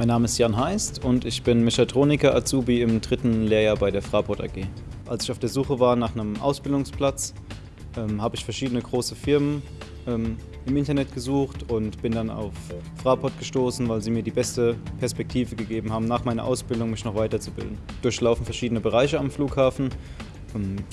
Mein Name ist Jan Heist und ich bin Mechatroniker Azubi im dritten Lehrjahr bei der Fraport AG. Als ich auf der Suche war nach einem Ausbildungsplatz, ähm, habe ich verschiedene große Firmen ähm, im Internet gesucht und bin dann auf Fraport gestoßen, weil sie mir die beste Perspektive gegeben haben, nach meiner Ausbildung mich noch weiterzubilden. Durchlaufen verschiedene Bereiche am Flughafen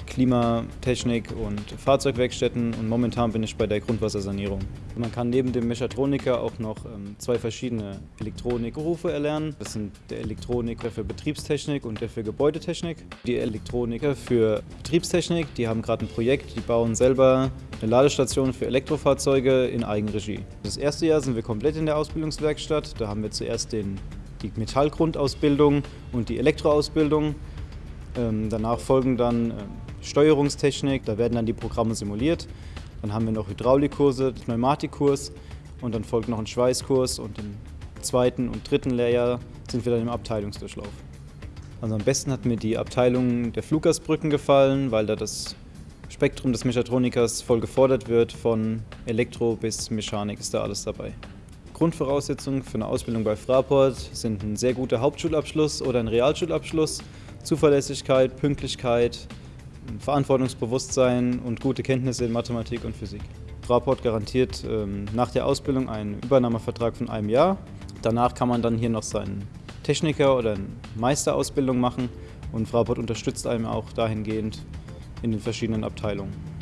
Klimatechnik und Fahrzeugwerkstätten und momentan bin ich bei der Grundwassersanierung. Man kann neben dem Mechatroniker auch noch ähm, zwei verschiedene Elektronikberufe erlernen. Das sind der Elektroniker für Betriebstechnik und der für Gebäudetechnik. Die Elektroniker für Betriebstechnik, die haben gerade ein Projekt, die bauen selber eine Ladestation für Elektrofahrzeuge in Eigenregie. Das erste Jahr sind wir komplett in der Ausbildungswerkstatt. Da haben wir zuerst den, die Metallgrundausbildung und die Elektroausbildung. Ähm, danach folgen dann ähm, Steuerungstechnik, da werden dann die Programme simuliert. Dann haben wir noch Hydraulikkurse, Pneumatikkurs und dann folgt noch ein Schweißkurs und im zweiten und dritten Lehrjahr sind wir dann im Abteilungsdurchlauf. Also am besten hat mir die Abteilung der Fluggastbrücken gefallen, weil da das Spektrum des Mechatronikers voll gefordert wird, von Elektro bis Mechanik ist da alles dabei. Grundvoraussetzungen für eine Ausbildung bei Fraport sind ein sehr guter Hauptschulabschluss oder ein Realschulabschluss Zuverlässigkeit, Pünktlichkeit, Verantwortungsbewusstsein und gute Kenntnisse in Mathematik und Physik. Fraport garantiert ähm, nach der Ausbildung einen Übernahmevertrag von einem Jahr. Danach kann man dann hier noch seinen Techniker- oder eine Meisterausbildung machen und Fraport unterstützt einem auch dahingehend in den verschiedenen Abteilungen.